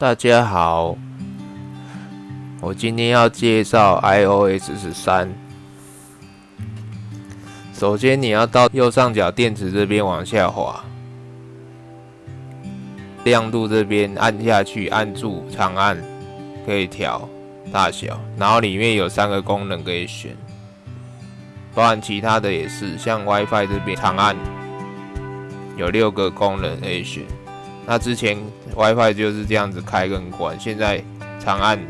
大家好，我今天要介绍 iOS 十三。首先，你要到右上角电池这边往下滑，亮度这边按下去，按住长按可以调大小，然后里面有三个功能可以选，包含其他的也是，像 WiFi 这边长按有六个功能可以选。那之前 WiFi 就是这样子开跟关，现在长按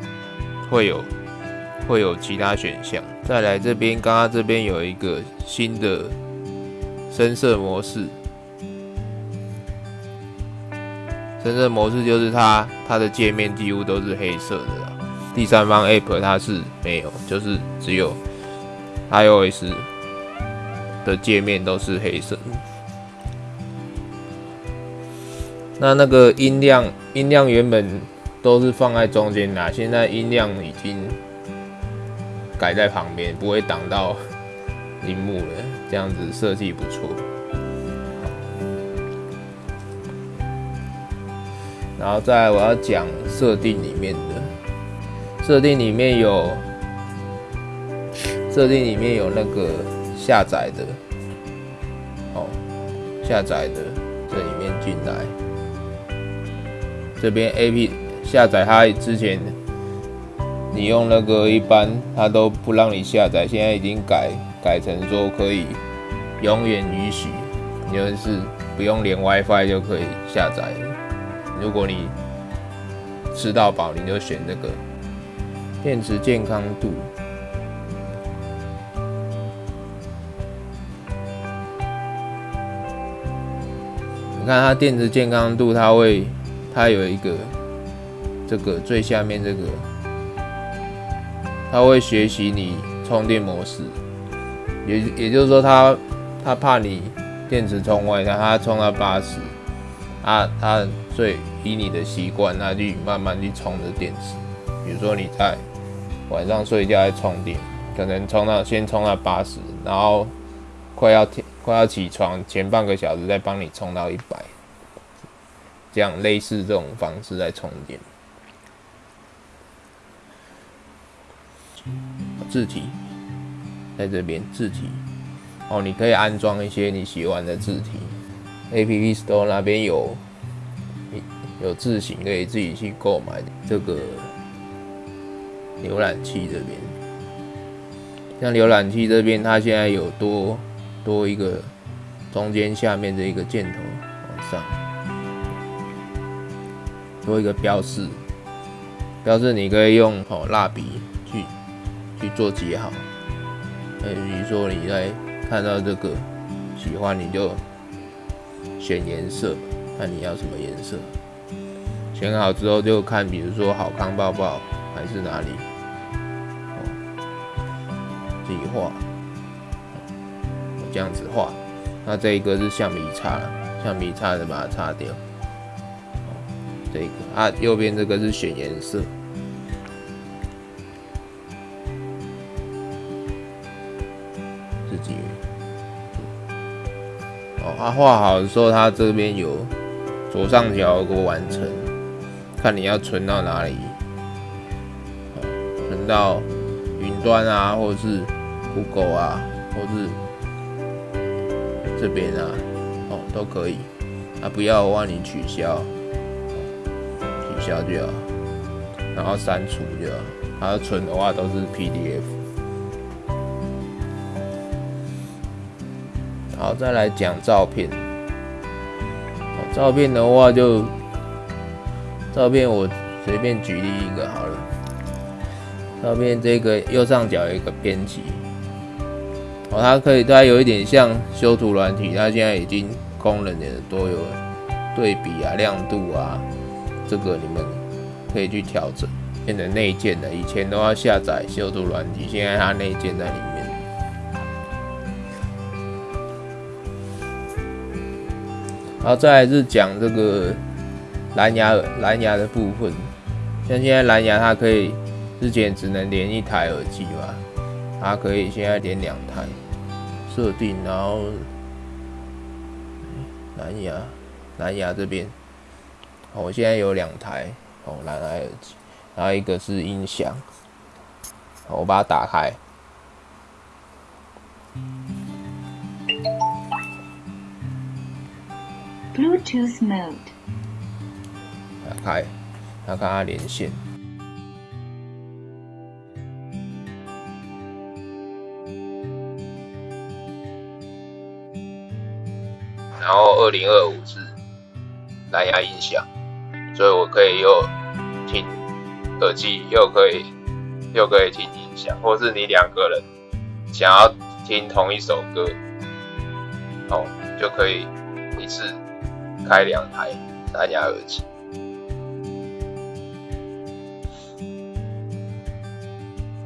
会有会有其他选项。再来这边，刚刚这边有一个新的深色模式，深色模式就是它它的界面几乎都是黑色的啦。第三方 App 它是没有，就是只有 iOS 的界面都是黑色。那那个音量，音量原本都是放在中间的，现在音量已经改在旁边，不会挡到荧幕了。这样子设计不错。然后再我要讲设定里面的，设定里面有设定里面有那个下载的，哦，下载的这里面进来。这边 A P 下载，它之前你用那个一般，它都不让你下载，现在已经改改成说可以永远允许，就是不用连 WiFi 就可以下载。如果你吃到饱，你就选这个电池健康度。你看它电池健康度，它会。它有一个这个最下面这个，它会学习你充电模式，也也就是说，它它怕你电池充坏，它它充到八十，啊，它最以你的习惯，它去慢慢去充着电池。比如说你在晚上睡觉在充电，可能充到先充到八十，然后快要天快要起床前半个小时再帮你充到一百。这样类似这种方式在充电。字体在这边，字体哦，你可以安装一些你喜欢的字体。App Store 那边有有字型可以自己去购买。这个浏览器这边，像浏览器这边，它现在有多多一个中间下面这一个箭头往上。做一个标示，标示你可以用好蜡笔去去做记号。呃，比如说你在看到这个喜欢，你就选颜色，看你要什么颜色。选好之后就看，比如说好康抱抱还是哪里，自己画，这样子画。那这一个是橡皮擦，橡皮擦的把它擦掉。这个啊，右边这个是选颜色，自己哦。他画好的时候，他这边有左上角有个完成，看你要存到哪里，存到云端啊，或者是酷狗啊，或是这边啊，哦都可以。啊，不要的话你取消。消就好，然后删除就好。它存的话都是 PDF。好，再来讲照片。照片的话就，照片我随便举例一个好了。照片这个右上角有一个编辑，哦，它可以，它有一点像修图软体，它现在已经功能也都有对比啊、亮度啊。这个你们可以去调整，变成内建的。以前都要下载修图软体，现在它内建在里面。然后再来是讲这个蓝牙蓝牙的部分，像现在蓝牙它可以之前只能连一台耳机嘛，它可以现在连两台设定，然后蓝牙蓝牙这边。我现在有两台，哦，蓝牙耳机，然后一个是音响，我把它打开。Bluetooth mode。打开，然后跟它连线。然后二零二五是蓝牙音响，所以我可以又听耳机，又可以又可以听音响，或是你两个人想要听同一首歌，哦，就可以一次开两台蓝牙耳机。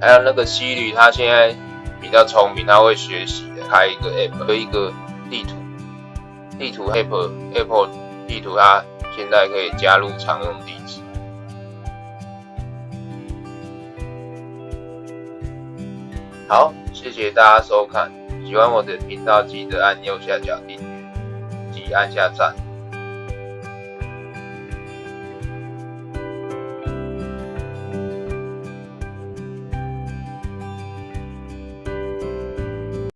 还有那个西旅，他现在比较聪明，他会学习的，开一个 app 和一个地图。地图 Apple Apple 地图，它现在可以加入常用地址。好，谢谢大家收看，喜欢我的频道记得按右下角订阅及按下赞。